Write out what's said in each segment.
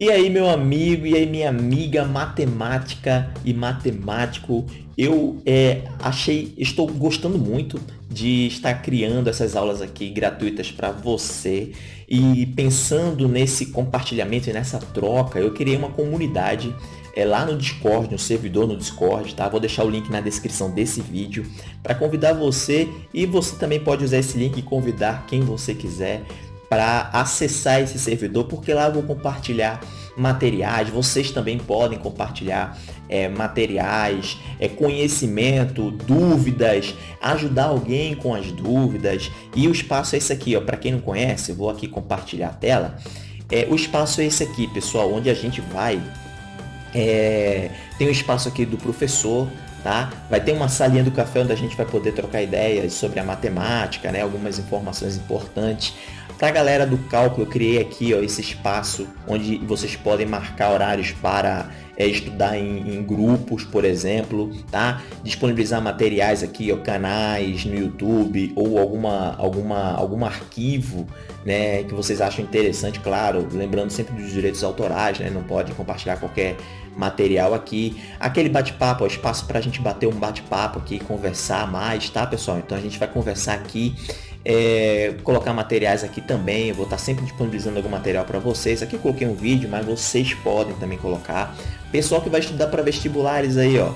E aí, meu amigo, e aí, minha amiga matemática e matemático, eu é, achei, estou gostando muito de estar criando essas aulas aqui gratuitas para você. E pensando nesse compartilhamento e nessa troca, eu criei uma comunidade é, lá no Discord, no servidor no Discord, tá? Vou deixar o link na descrição desse vídeo para convidar você. E você também pode usar esse link e convidar quem você quiser para acessar esse servidor, porque lá eu vou compartilhar materiais, vocês também podem compartilhar é, materiais, é, conhecimento, dúvidas, ajudar alguém com as dúvidas. E o espaço é esse aqui, para quem não conhece, vou aqui compartilhar a tela. É, o espaço é esse aqui, pessoal, onde a gente vai... É, tem o um espaço aqui do professor, Tá? Vai ter uma salinha do café onde a gente vai poder trocar ideias sobre a matemática, né? algumas informações importantes. Para a galera do cálculo, eu criei aqui ó, esse espaço onde vocês podem marcar horários para é, estudar em, em, grupos, por exemplo, tá? Disponibilizar materiais aqui, ó, canais no YouTube ou alguma, alguma, algum arquivo né, que vocês acham interessante, claro, lembrando sempre dos direitos autorais, né? Não pode compartilhar qualquer material aqui. Aquele bate-papo, espaço para a gente bater um bate-papo aqui, conversar mais, tá, pessoal? Então a gente vai conversar aqui é, colocar materiais aqui também, eu vou estar sempre disponibilizando algum material para vocês. Aqui eu coloquei um vídeo, mas vocês podem também colocar. Pessoal que vai estudar para vestibulares aí, ó,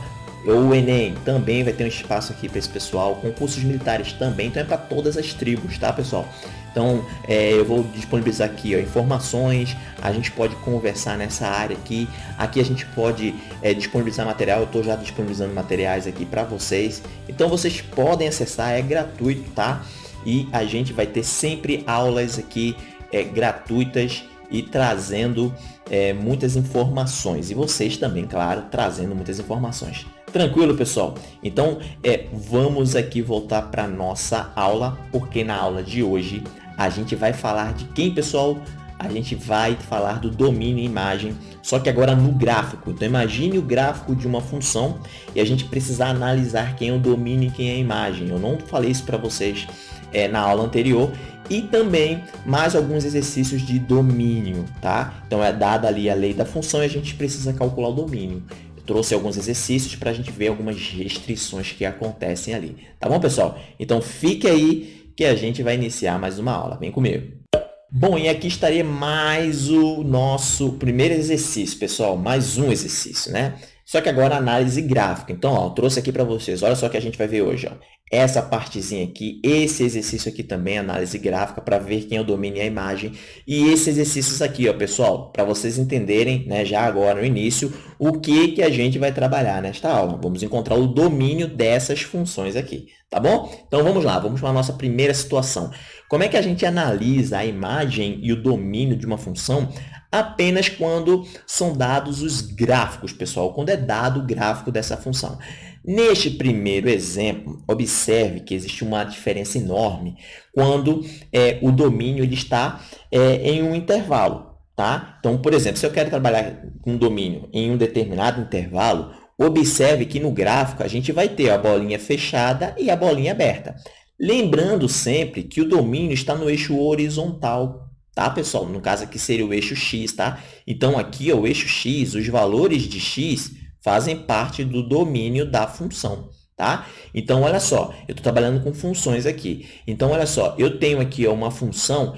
ou o Enem também vai ter um espaço aqui para esse pessoal, concursos militares também, então é para todas as tribos, tá pessoal? Então é, eu vou disponibilizar aqui ó, informações, a gente pode conversar nessa área aqui, aqui a gente pode é, disponibilizar material, eu estou já disponibilizando materiais aqui para vocês, então vocês podem acessar, é gratuito, tá? E a gente vai ter sempre aulas aqui é, gratuitas e trazendo é, muitas informações. E vocês também, claro, trazendo muitas informações. Tranquilo, pessoal? Então, é, vamos aqui voltar para nossa aula, porque na aula de hoje a gente vai falar de quem, pessoal? A gente vai falar do domínio imagem, só que agora no gráfico. Então, imagine o gráfico de uma função e a gente precisa analisar quem é o domínio e quem é a imagem. Eu não falei isso para vocês é, na aula anterior e também mais alguns exercícios de domínio, tá? Então é dada ali a lei da função e a gente precisa calcular o domínio. Eu trouxe alguns exercícios para a gente ver algumas restrições que acontecem ali, tá bom, pessoal? Então fique aí que a gente vai iniciar mais uma aula. Vem comigo. Bom, e aqui estaria mais o nosso primeiro exercício, pessoal, mais um exercício, né? Só que agora análise gráfica. Então, ó, trouxe aqui para vocês, olha só o que a gente vai ver hoje. Ó essa partezinha aqui, esse exercício aqui também, análise gráfica, para ver quem é o domínio e a imagem. E esses exercícios aqui, ó, pessoal, para vocês entenderem, né, já agora no início, o que, que a gente vai trabalhar nesta aula. Vamos encontrar o domínio dessas funções aqui, tá bom? Então, vamos lá, vamos para a nossa primeira situação. Como é que a gente analisa a imagem e o domínio de uma função apenas quando são dados os gráficos, pessoal, quando é dado o gráfico dessa função. Neste primeiro exemplo, observe que existe uma diferença enorme quando é, o domínio ele está é, em um intervalo. Tá? Então, por exemplo, se eu quero trabalhar com domínio em um determinado intervalo, observe que no gráfico a gente vai ter a bolinha fechada e a bolinha aberta. Lembrando sempre que o domínio está no eixo horizontal, tá, pessoal? No caso aqui seria o eixo x, tá? Então, aqui, ó, o eixo x, os valores de x fazem parte do domínio da função. Tá? Então, olha só, eu estou trabalhando com funções aqui. Então, olha só, eu tenho aqui uma função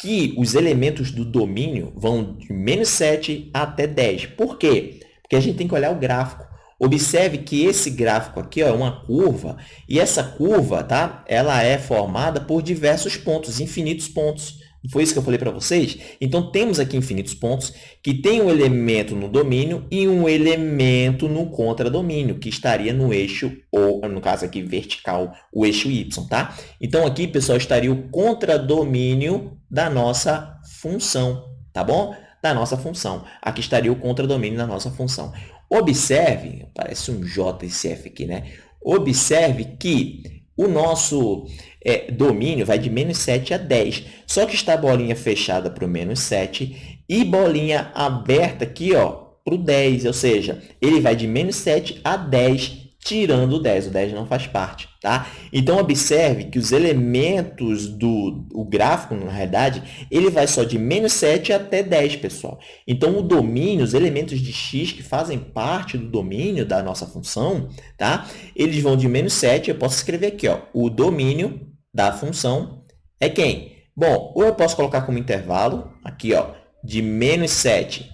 que os elementos do domínio vão de menos 7 até 10. Por quê? Porque a gente tem que olhar o gráfico. Observe que esse gráfico aqui ó, é uma curva, e essa curva tá, ela é formada por diversos pontos, infinitos pontos. Foi isso que eu falei para vocês? Então, temos aqui infinitos pontos que tem um elemento no domínio e um elemento no contradomínio, que estaria no eixo, ou no caso aqui vertical, o eixo y, tá? Então, aqui, pessoal, estaria o contradomínio da nossa função, tá bom? Da nossa função. Aqui estaria o contradomínio da nossa função. Observe, parece um J esse F aqui, né? Observe que o nosso é, domínio vai de menos 7 a 10. Só que está a bolinha fechada para o menos 7 e bolinha aberta aqui para o 10. Ou seja, ele vai de menos 7 a 10 tirando o 10. O 10 não faz parte, tá? Então, observe que os elementos do o gráfico, na realidade, ele vai só de menos 7 até 10, pessoal. Então, o domínio, os elementos de x que fazem parte do domínio da nossa função, tá? Eles vão de menos 7, eu posso escrever aqui, ó, o domínio da função é quem? Bom, ou eu posso colocar como intervalo, aqui, ó, de menos 7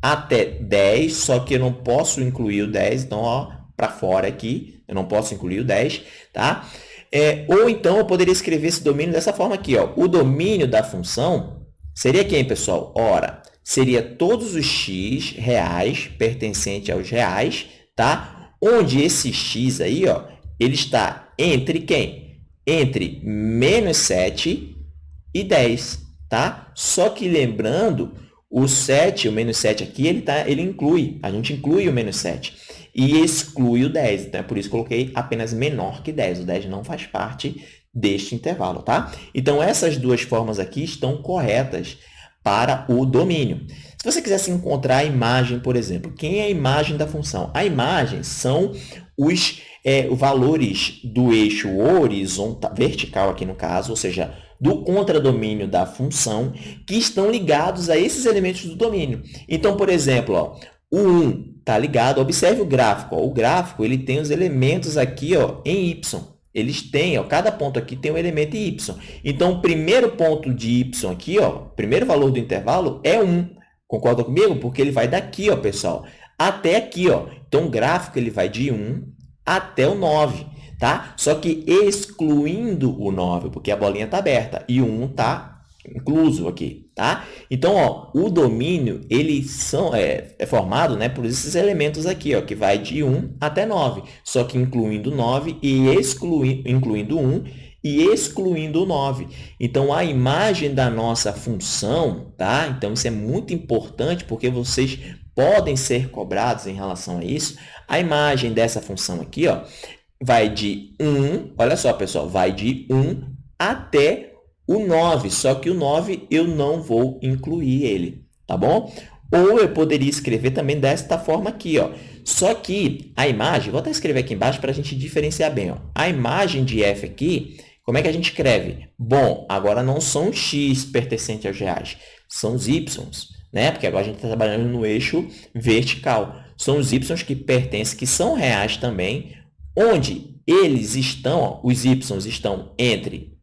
até 10, só que eu não posso incluir o 10, então, ó, para fora aqui, eu não posso incluir o 10, tá? É, ou então, eu poderia escrever esse domínio dessa forma aqui, ó. O domínio da função seria quem, pessoal? Ora, seria todos os x reais pertencente aos reais, tá? Onde esse x aí, ó, ele está entre quem? Entre menos 7 e 10, tá? Só que lembrando o 7, o menos 7 aqui, ele, tá, ele inclui, a gente inclui o menos 7 e exclui o 10. Então, é por isso que coloquei apenas menor que 10. O 10 não faz parte deste intervalo, tá? Então, essas duas formas aqui estão corretas para o domínio. Se você quisesse encontrar a imagem, por exemplo, quem é a imagem da função? A imagem são os é, valores do eixo horizontal, vertical aqui no caso, ou seja, do contradomínio da função, que estão ligados a esses elementos do domínio. Então, por exemplo, ó, o 1 está ligado, observe o gráfico. Ó, o gráfico ele tem os elementos aqui ó, em y. Eles têm, ó, cada ponto aqui tem um elemento em y. Então, o primeiro ponto de y aqui, ó, o primeiro valor do intervalo é 1. Concorda comigo? Porque ele vai daqui, ó, pessoal, até aqui. Ó. Então, o gráfico ele vai de 1 até o 9 tá? Só que excluindo o 9, porque a bolinha está aberta e o 1 está incluso aqui, tá? Então, ó, o domínio, ele são, é, é, formado né, por esses elementos aqui, ó, que vai de 1 até 9, só que incluindo 9 e exclui, incluindo 1 e excluindo o 9. Então, a imagem da nossa função, tá? Então, isso é muito importante, porque vocês podem ser cobrados em relação a isso. A imagem dessa função aqui, ó, vai de 1, olha só, pessoal, vai de 1 até o 9, só que o 9 eu não vou incluir ele, tá bom? Ou eu poderia escrever também desta forma aqui, ó. Só que a imagem, vou até escrever aqui embaixo para a gente diferenciar bem, ó. A imagem de f aqui, como é que a gente escreve? Bom, agora não são x pertencentes aos reais, são os y, né? Porque agora a gente está trabalhando no eixo vertical. São os y que pertencem, que são reais também, onde eles estão, ó, os y estão entre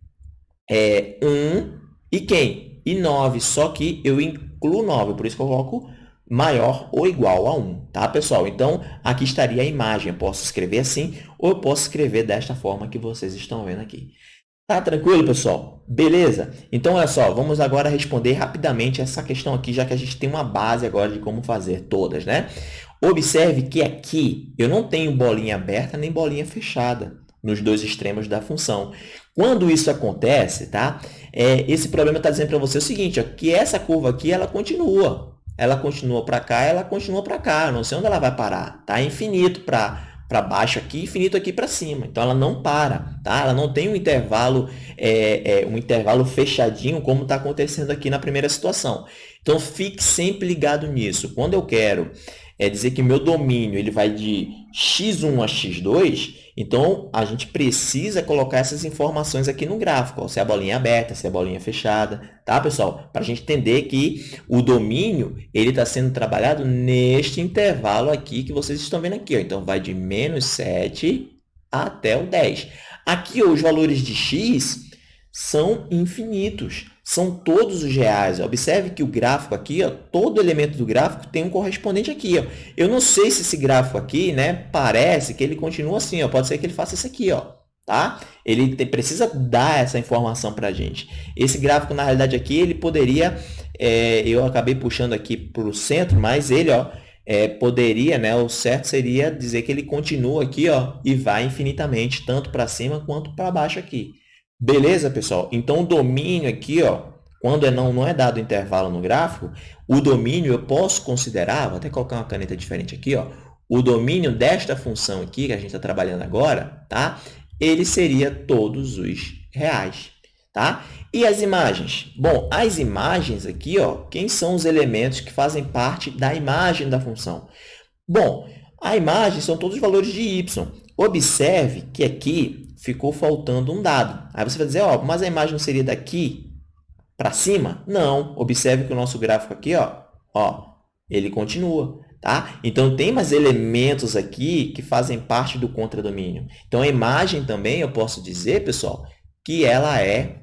é, 1 e quem? E 9, só que eu incluo 9, por isso que eu coloco maior ou igual a 1, tá, pessoal? Então, aqui estaria a imagem. Eu posso escrever assim ou eu posso escrever desta forma que vocês estão vendo aqui. Tá tranquilo, pessoal? Beleza? Então, olha só, vamos agora responder rapidamente essa questão aqui, já que a gente tem uma base agora de como fazer todas, né? Observe que aqui eu não tenho bolinha aberta nem bolinha fechada nos dois extremos da função. Quando isso acontece, tá? É, esse problema está dizendo para você o seguinte, ó, que essa curva aqui ela continua. Ela continua para cá, ela continua para cá. Eu não sei onde ela vai parar. Tá? Infinito para para baixo aqui, infinito aqui para cima. Então, ela não para, tá? Ela não tem um intervalo, é, é, um intervalo fechadinho, como está acontecendo aqui na primeira situação. Então, fique sempre ligado nisso. Quando eu quero é dizer que meu domínio ele vai de x1 a x2, então a gente precisa colocar essas informações aqui no gráfico, ó, se é a bolinha aberta, se é a bolinha fechada, tá, pessoal? Para a gente entender que o domínio ele está sendo trabalhado neste intervalo aqui que vocês estão vendo aqui. Ó. Então, vai de menos 7 até o 10. Aqui, ó, os valores de x são infinitos são todos os reais. Observe que o gráfico aqui, ó, todo elemento do gráfico tem um correspondente aqui. Ó. Eu não sei se esse gráfico aqui, né, parece que ele continua assim. Ó. Pode ser que ele faça isso aqui. Ó, tá? Ele te, precisa dar essa informação para a gente. Esse gráfico, na realidade, aqui, ele poderia... É, eu acabei puxando aqui para o centro, mas ele ó, é, poderia, né, o certo seria dizer que ele continua aqui ó, e vai infinitamente, tanto para cima quanto para baixo aqui. Beleza, pessoal? Então, o domínio aqui, ó, quando é não, não é dado intervalo no gráfico, o domínio eu posso considerar, vou até colocar uma caneta diferente aqui, ó, o domínio desta função aqui, que a gente está trabalhando agora, tá? ele seria todos os reais. Tá? E as imagens? Bom, as imagens aqui, ó, quem são os elementos que fazem parte da imagem da função? Bom, A imagem são todos os valores de y. Observe que aqui ficou faltando um dado. Aí você vai dizer, ó, mas a imagem não seria daqui para cima? Não. Observe que o nosso gráfico aqui, ó, ó, ele continua. Tá? Então, tem mais elementos aqui que fazem parte do contradomínio. Então, a imagem também, eu posso dizer, pessoal, que ela é,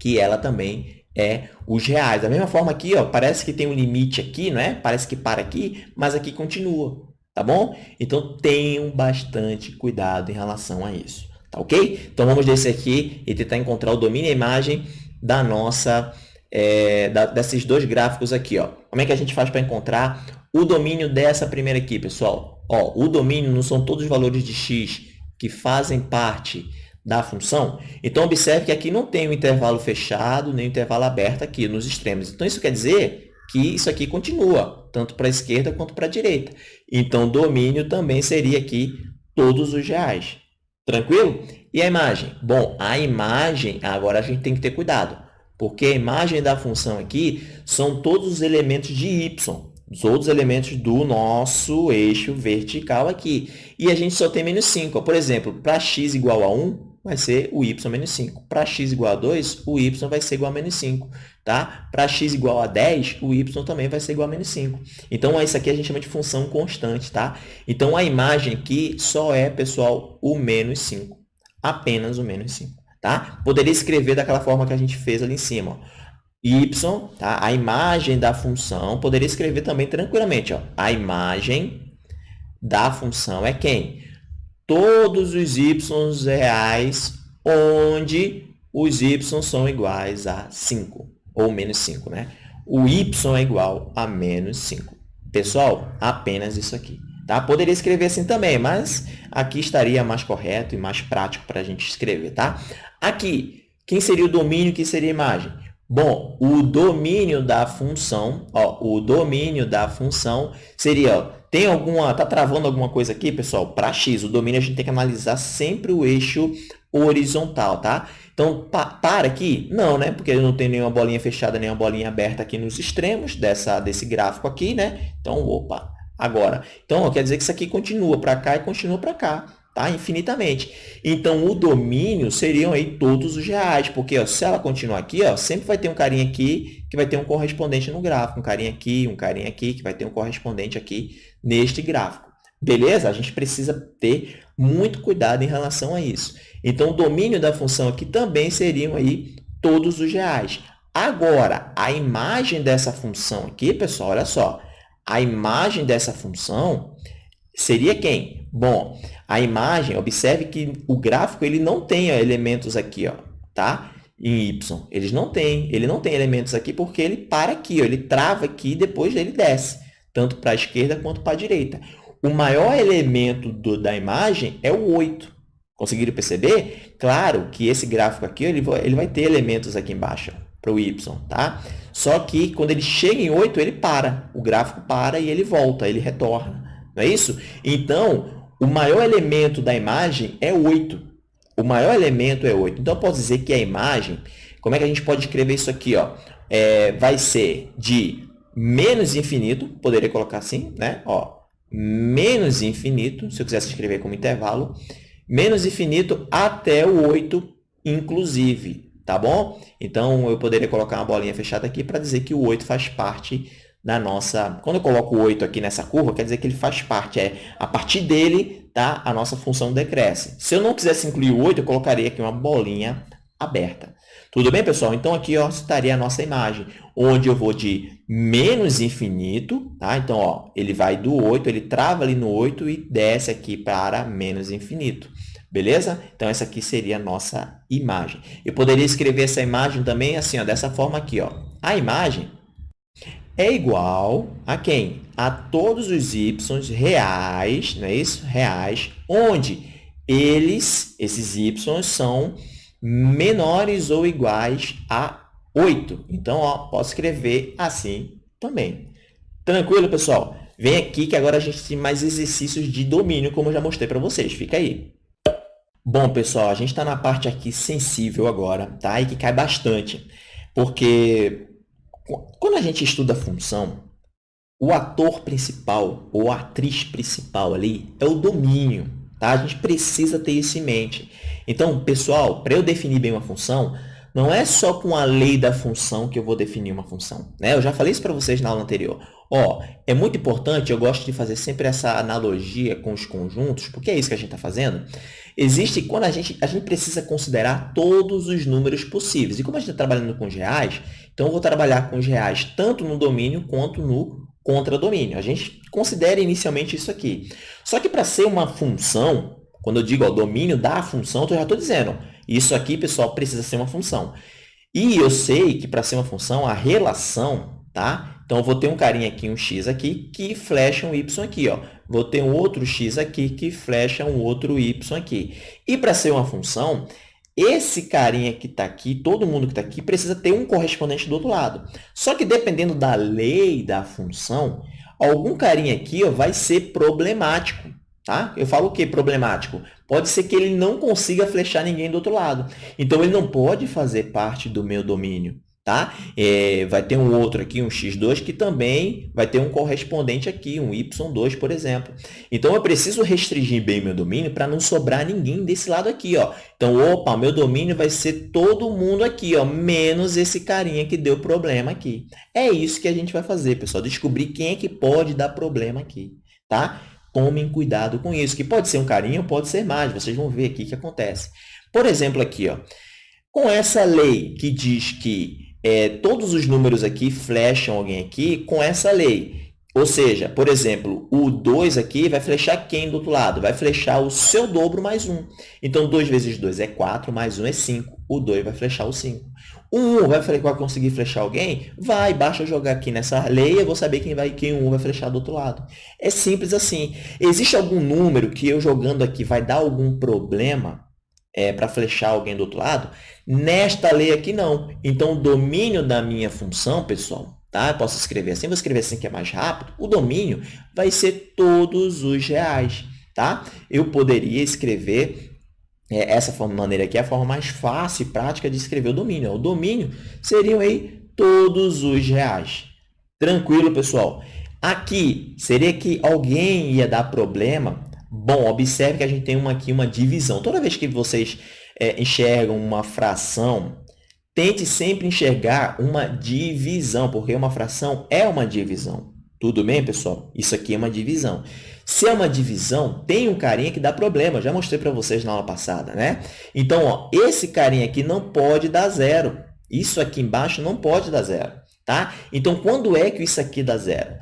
que ela também é os reais. Da mesma forma aqui, ó, parece que tem um limite aqui, não é? Parece que para aqui, mas aqui continua, tá bom? Então, tenham bastante cuidado em relação a isso, tá ok? Então, vamos descer aqui e tentar encontrar o domínio e imagem da nossa, é, da, desses dois gráficos aqui, ó. Como é que a gente faz para encontrar o domínio dessa primeira aqui, pessoal? Ó, o domínio não são todos os valores de x que fazem parte da função. Então, observe que aqui não tem o um intervalo fechado nem o um intervalo aberto aqui nos extremos. Então, isso quer dizer que isso aqui continua, tanto para a esquerda quanto para a direita. Então, domínio também seria aqui todos os reais. Tranquilo? E a imagem? Bom, a imagem, agora a gente tem que ter cuidado, porque a imagem da função aqui são todos os elementos de y, os outros elementos do nosso eixo vertical aqui. E a gente só tem menos 5. Por exemplo, para x igual a 1, vai ser o y menos 5. Para x igual a 2, o y vai ser igual a menos 5. Tá? Para x igual a 10, o y também vai ser igual a menos 5. Então, isso aqui a gente chama de função constante. Tá? Então, a imagem aqui só é, pessoal, o menos 5. Apenas o menos 5. Tá? Poderia escrever daquela forma que a gente fez ali em cima. Ó y, tá? a imagem da função, poderia escrever também tranquilamente. Ó, a imagem da função é quem? Todos os y reais onde os y são iguais a 5, ou menos 5. Né? O y é igual a menos 5. Pessoal, apenas isso aqui. Tá? Poderia escrever assim também, mas aqui estaria mais correto e mais prático para a gente escrever. Tá? Aqui, quem seria o domínio, quem seria a imagem? Bom, o domínio da função, ó, o domínio da função seria, ó, tem alguma, tá travando alguma coisa aqui, pessoal? Para x, o domínio a gente tem que analisar sempre o eixo horizontal, tá? Então, pa, para aqui? Não, né? Porque não tem nenhuma bolinha fechada, nenhuma bolinha aberta aqui nos extremos dessa, desse gráfico aqui, né? Então, opa, agora. Então, ó, quer dizer que isso aqui continua para cá e continua para cá tá? infinitamente. Então, o domínio seriam aí todos os reais, porque ó, se ela continuar aqui, ó, sempre vai ter um carinha aqui que vai ter um correspondente no gráfico, um carinha aqui, um carinha aqui, que vai ter um correspondente aqui neste gráfico. Beleza? A gente precisa ter muito cuidado em relação a isso. Então, o domínio da função aqui também seriam aí todos os reais. Agora, a imagem dessa função aqui, pessoal, olha só. A imagem dessa função seria quem? Bom, a imagem, observe que o gráfico ele não tem ó, elementos aqui, ó, tá? Em Y. Eles não têm, ele não tem elementos aqui porque ele para aqui, ó, ele trava aqui e depois ele desce, tanto para a esquerda quanto para a direita. O maior elemento do, da imagem é o 8. Conseguiram perceber? Claro que esse gráfico aqui ele vai, ele vai ter elementos aqui embaixo para o y, tá? Só que quando ele chega em 8, ele para. O gráfico para e ele volta, ele retorna. Não é isso? Então, o maior elemento da imagem é 8. O maior elemento é 8. Então, eu posso dizer que a imagem, como é que a gente pode escrever isso aqui? Ó? É, vai ser de menos infinito, poderia colocar assim, né? Ó, menos infinito, se eu quisesse escrever como intervalo, menos infinito até o 8, inclusive, tá bom? Então, eu poderia colocar uma bolinha fechada aqui para dizer que o 8 faz parte na nossa... Quando eu coloco o 8 aqui nessa curva, quer dizer que ele faz parte. É, a partir dele, tá, a nossa função decresce. Se eu não quisesse incluir o 8, eu colocaria aqui uma bolinha aberta. Tudo bem, pessoal? Então, aqui ó, estaria a nossa imagem, onde eu vou de menos infinito, tá? Então, ó, ele vai do 8, ele trava ali no 8 e desce aqui para menos infinito. Beleza? Então, essa aqui seria a nossa imagem. Eu poderia escrever essa imagem também assim, ó, dessa forma aqui. Ó. A imagem é igual a quem? A todos os y reais, não é isso? Reais, onde eles, esses y, são menores ou iguais a 8. Então, ó, posso escrever assim também. Tranquilo, pessoal? Vem aqui que agora a gente tem mais exercícios de domínio, como eu já mostrei para vocês. Fica aí. Bom, pessoal, a gente está na parte aqui sensível agora, tá? E que cai bastante, porque quando a gente estuda função, o ator principal ou atriz principal ali é o domínio. Tá? A gente precisa ter isso em mente. Então, pessoal, para eu definir bem uma função, não é só com a lei da função que eu vou definir uma função. Né? Eu já falei isso para vocês na aula anterior. Ó, é muito importante, eu gosto de fazer sempre essa analogia com os conjuntos, porque é isso que a gente está fazendo. Existe, quando a gente, a gente precisa considerar todos os números possíveis. E como a gente está trabalhando com os reais, então eu vou trabalhar com os reais tanto no domínio quanto no contradomínio. A gente considera inicialmente isso aqui. Só que para ser uma função, quando eu digo o domínio da função, eu já estou dizendo, isso aqui, pessoal, precisa ser uma função. E eu sei que para ser uma função, a relação, tá? Então, eu vou ter um carinha aqui, um x aqui, que flecha um y aqui. Ó. Vou ter um outro x aqui que flecha um outro y aqui. E para ser uma função, esse carinha que está aqui, todo mundo que está aqui, precisa ter um correspondente do outro lado. Só que dependendo da lei da função, algum carinha aqui ó, vai ser problemático. Tá? Eu falo o que problemático? Pode ser que ele não consiga flechar ninguém do outro lado. Então, ele não pode fazer parte do meu domínio. Tá? É, vai ter um outro aqui, um x2, que também vai ter um correspondente aqui, um y2, por exemplo. Então, eu preciso restringir bem meu domínio para não sobrar ninguém desse lado aqui. Ó. Então, opa, meu domínio vai ser todo mundo aqui, ó, menos esse carinha que deu problema aqui. É isso que a gente vai fazer, pessoal, descobrir quem é que pode dar problema aqui. Tá? Tomem cuidado com isso, que pode ser um carinha ou pode ser mais. Vocês vão ver aqui o que acontece. Por exemplo, aqui, ó, com essa lei que diz que é, todos os números aqui flecham alguém aqui com essa lei. Ou seja, por exemplo, o 2 aqui vai flechar quem do outro lado? Vai flechar o seu dobro mais 1. Então, 2 vezes 2 é 4, mais 1 é 5. O 2 vai flechar o 5. O 1 vai, conseguir flechar alguém? Vai, basta jogar aqui nessa lei, eu vou saber quem, vai, quem 1 vai flechar do outro lado. É simples assim. Existe algum número que eu jogando aqui vai dar algum problema? é, para flechar alguém do outro lado. Nesta lei aqui, não. Então, o domínio da minha função, pessoal, tá? Eu posso escrever assim, vou escrever assim que é mais rápido. O domínio vai ser todos os reais, tá? Eu poderia escrever é, essa maneira aqui, é a forma mais fácil e prática de escrever o domínio. O domínio seriam aí todos os reais. Tranquilo, pessoal? Aqui, seria que alguém ia dar problema Bom, observe que a gente tem uma, aqui uma divisão. Toda vez que vocês é, enxergam uma fração, tente sempre enxergar uma divisão, porque uma fração é uma divisão. Tudo bem, pessoal? Isso aqui é uma divisão. Se é uma divisão, tem um carinha que dá problema. Já mostrei para vocês na aula passada, né? Então, ó, esse carinha aqui não pode dar zero. Isso aqui embaixo não pode dar zero, tá? Então, quando é que isso aqui dá zero?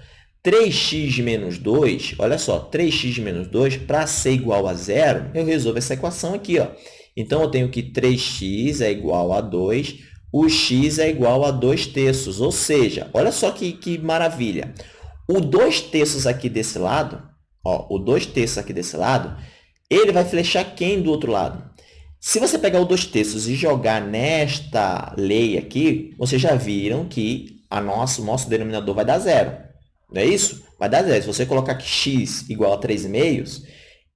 3x menos 2, olha só, 3x menos 2, para ser igual a zero, eu resolvo essa equação aqui. Ó. Então, eu tenho que 3x é igual a 2, o x é igual a 2 terços. Ou seja, olha só que, que maravilha. O 2 terços aqui desse lado, ó, o 2 terços aqui desse lado, ele vai flechar quem do outro lado? Se você pegar o 2 terços e jogar nesta lei aqui, vocês já viram que a nosso, nosso denominador vai dar zero. Não é isso? Vai dar zero. Se você colocar que x igual a 3,5,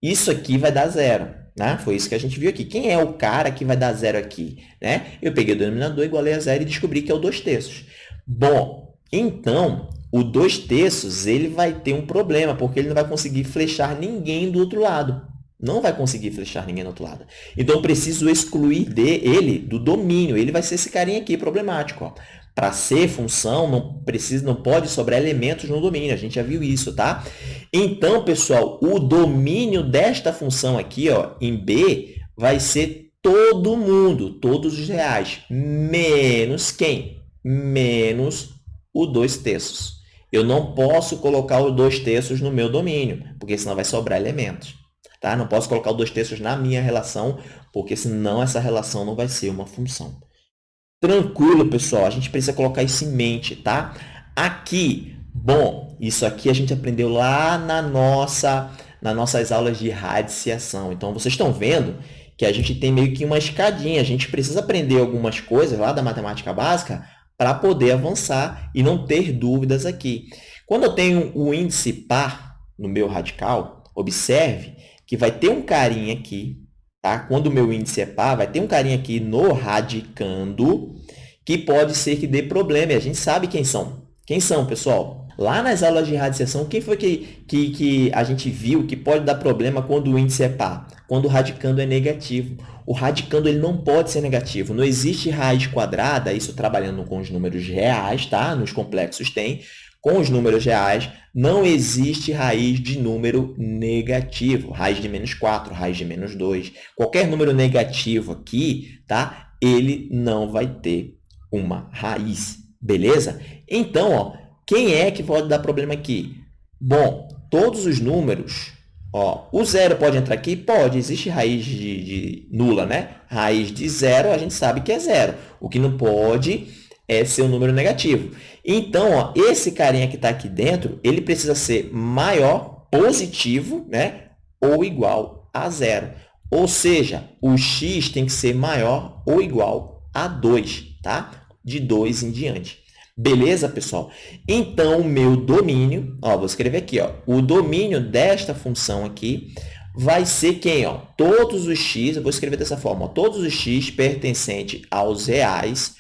isso aqui vai dar zero. Né? Foi isso que a gente viu aqui. Quem é o cara que vai dar zero aqui? Né? Eu peguei o denominador, igualei a zero e descobri que é o 2 terços. Bom, então, o 2 terços ele vai ter um problema, porque ele não vai conseguir flechar ninguém do outro lado. Não vai conseguir flechar ninguém do outro lado. Então, eu preciso excluir dele do domínio. Ele vai ser esse carinha aqui, problemático. Para ser função, não, precisa, não pode sobrar elementos no domínio. A gente já viu isso, tá? Então, pessoal, o domínio desta função aqui, ó, em B, vai ser todo mundo, todos os reais, menos quem? Menos o 2 terços. Eu não posso colocar o 2 terços no meu domínio, porque senão vai sobrar elementos. Tá? Não posso colocar o 2 terços na minha relação, porque senão essa relação não vai ser uma função. Tranquilo, pessoal. A gente precisa colocar isso em mente, tá? Aqui, bom, isso aqui a gente aprendeu lá na nossa, nas nossas aulas de radiciação. Então, vocês estão vendo que a gente tem meio que uma escadinha. A gente precisa aprender algumas coisas lá da matemática básica para poder avançar e não ter dúvidas aqui. Quando eu tenho o índice par no meu radical, observe que vai ter um carinha aqui Tá? Quando o meu índice é par, vai ter um carinha aqui no radicando que pode ser que dê problema. E a gente sabe quem são. Quem são, pessoal? Lá nas aulas de radiciação, quem foi que, que, que a gente viu que pode dar problema quando o índice é par? Quando o radicando é negativo. O radicando ele não pode ser negativo. Não existe raiz quadrada, isso trabalhando com os números reais, tá? Nos complexos tem. Com os números reais, não existe raiz de número negativo. Raiz de menos 4, raiz de menos 2. Qualquer número negativo aqui, tá? Ele não vai ter uma raiz, beleza? Então, ó, quem é que pode dar problema aqui? Bom, todos os números, ó, o zero pode entrar aqui? Pode, existe raiz de, de nula, né? Raiz de zero, a gente sabe que é zero. O que não pode é ser um número negativo. Então, ó, esse carinha que está aqui dentro, ele precisa ser maior, positivo, né? ou igual a zero. Ou seja, o x tem que ser maior ou igual a 2, tá? De 2 em diante. Beleza, pessoal? Então, o meu domínio, ó, vou escrever aqui, ó, o domínio desta função aqui vai ser quem? Ó? Todos os x, eu vou escrever dessa forma, ó, todos os x pertencentes aos reais,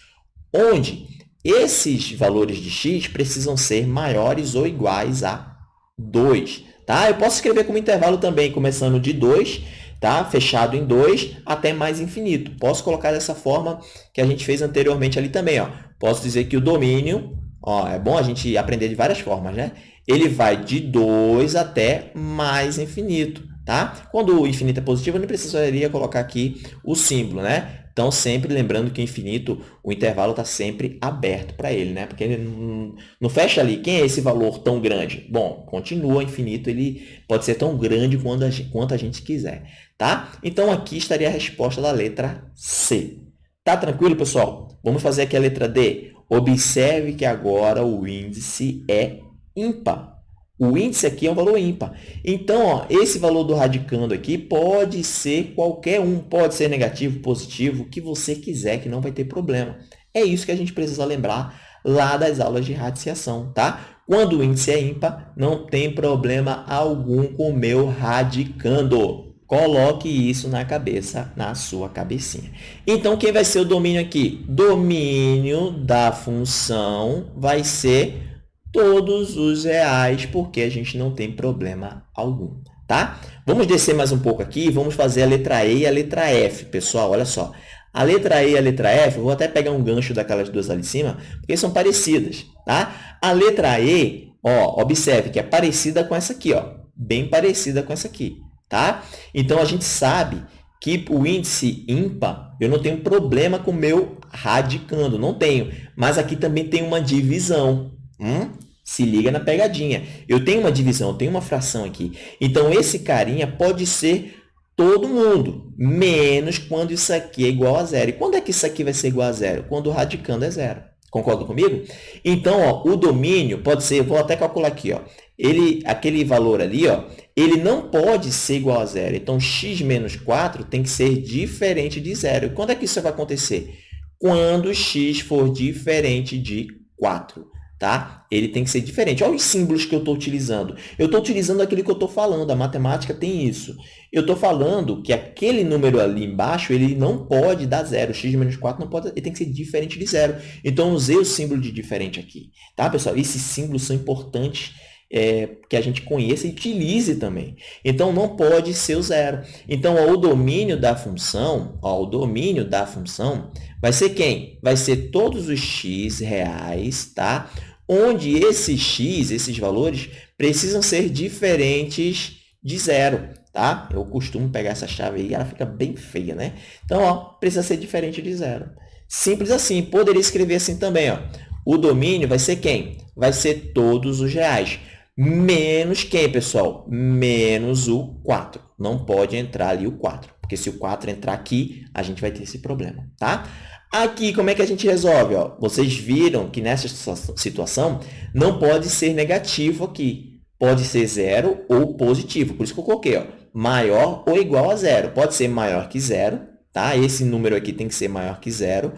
onde esses valores de x precisam ser maiores ou iguais a 2. Tá? Eu posso escrever como intervalo também, começando de 2, tá? fechado em 2, até mais infinito. Posso colocar dessa forma que a gente fez anteriormente ali também. Ó. Posso dizer que o domínio, ó, é bom a gente aprender de várias formas, né? ele vai de 2 até mais infinito. Tá? Quando o infinito é positivo, eu não precisaria colocar aqui o símbolo, né? Então, sempre lembrando que o infinito, o intervalo está sempre aberto para ele, né? Porque ele não, não, fecha ali. Quem é esse valor tão grande? Bom, continua infinito, ele pode ser tão grande quanto a, gente, quanto a gente quiser, tá? Então, aqui estaria a resposta da letra C. Tá tranquilo, pessoal? Vamos fazer aqui a letra D. Observe que agora o índice é ímpar. O índice aqui é um valor ímpar. Então, ó, esse valor do radicando aqui pode ser qualquer um, pode ser negativo, positivo, o que você quiser, que não vai ter problema. É isso que a gente precisa lembrar lá das aulas de radiciação, tá? Quando o índice é ímpar, não tem problema algum com o meu radicando. Coloque isso na cabeça, na sua cabecinha. Então, quem vai ser o domínio aqui? Domínio da função vai ser todos os reais, porque a gente não tem problema algum, tá? Vamos descer mais um pouco aqui, vamos fazer a letra E e a letra F, pessoal, olha só. A letra E e a letra F, vou até pegar um gancho daquelas duas ali em cima, porque são parecidas, tá? A letra E, ó, observe que é parecida com essa aqui, ó, bem parecida com essa aqui, tá? Então, a gente sabe que o índice ímpar, eu não tenho problema com o meu radicando, não tenho. Mas aqui também tem uma divisão. Hum? Se liga na pegadinha. Eu tenho uma divisão, eu tenho uma fração aqui. Então, esse carinha pode ser todo mundo, menos quando isso aqui é igual a zero. E quando é que isso aqui vai ser igual a zero? Quando o radicando é zero. Concorda comigo? Então, ó, o domínio pode ser, vou até calcular aqui, ó, ele, aquele valor ali, ó, ele não pode ser igual a zero. Então, x menos 4 tem que ser diferente de zero. Quando é que isso vai acontecer? Quando x for diferente de 4 tá? Ele tem que ser diferente. Olha os símbolos que eu estou utilizando. Eu estou utilizando aquilo que eu estou falando. A matemática tem isso. Eu estou falando que aquele número ali embaixo, ele não pode dar zero. x menos 4 não pode, ele tem que ser diferente de zero. Então, usei o símbolo de diferente aqui. Tá, pessoal? Esses símbolos são importantes é, que a gente conheça e utilize também. Então, não pode ser o zero. Então, ó, o domínio da função, ó, o domínio da função vai ser quem? Vai ser todos os x reais, tá? onde esses x, esses valores, precisam ser diferentes de zero, tá? Eu costumo pegar essa chave aí, ela fica bem feia, né? Então, ó, precisa ser diferente de zero. Simples assim. Poderia escrever assim também, ó. O domínio vai ser quem? Vai ser todos os reais. Menos quem, pessoal? Menos o 4. Não pode entrar ali o 4, porque se o 4 entrar aqui, a gente vai ter esse problema, tá? Aqui, como é que a gente resolve? Ó? Vocês viram que nessa situação não pode ser negativo aqui. Pode ser zero ou positivo. Por isso que eu coloquei ó, maior ou igual a zero. Pode ser maior que zero, tá? Esse número aqui tem que ser maior que zero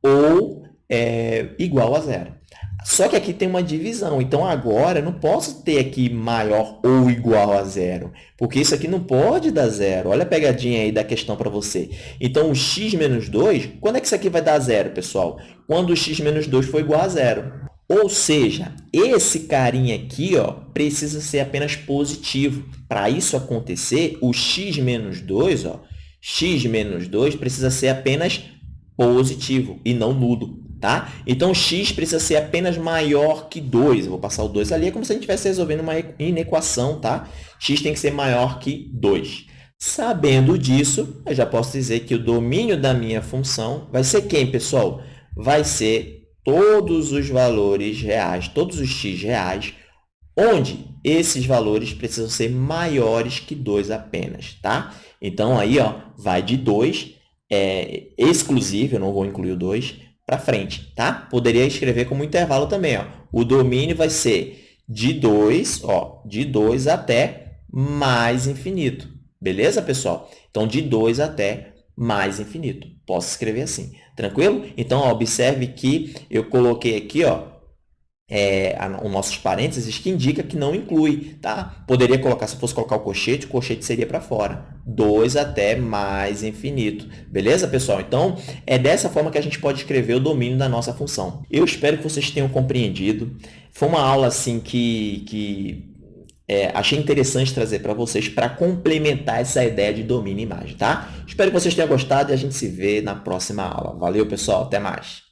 ou é, igual a zero. Só que aqui tem uma divisão. Então, agora, eu não posso ter aqui maior ou igual a zero, porque isso aqui não pode dar zero. Olha a pegadinha aí da questão para você. Então, o x menos 2, quando é que isso aqui vai dar zero, pessoal? Quando o x menos 2 for igual a zero. Ou seja, esse carinha aqui ó, precisa ser apenas positivo. Para isso acontecer, o x menos 2, ó, x menos 2 precisa ser apenas positivo e não nulo. Tá? Então, x precisa ser apenas maior que 2. Eu vou passar o 2 ali, é como se a gente estivesse resolvendo uma inequação. Tá? x tem que ser maior que 2. Sabendo disso, eu já posso dizer que o domínio da minha função vai ser quem, pessoal? Vai ser todos os valores reais, todos os x reais, onde esses valores precisam ser maiores que 2 apenas, tá? Então, aí, ó, vai de 2, é, exclusivo, eu não vou incluir o 2, para frente, tá? Poderia escrever como intervalo também, ó. O domínio vai ser de 2, ó, de 2 até mais infinito. Beleza, pessoal? Então, de 2 até mais infinito. Posso escrever assim. Tranquilo? Então, ó, observe que eu coloquei aqui, ó, é, os nossos parênteses que indica que não inclui, tá? Poderia colocar, se fosse colocar o colchete, o colchete seria para fora. 2 até mais infinito. Beleza, pessoal? Então, é dessa forma que a gente pode escrever o domínio da nossa função. Eu espero que vocês tenham compreendido. Foi uma aula, assim, que, que é, achei interessante trazer para vocês para complementar essa ideia de domínio e imagem, tá? Espero que vocês tenham gostado e a gente se vê na próxima aula. Valeu, pessoal. Até mais.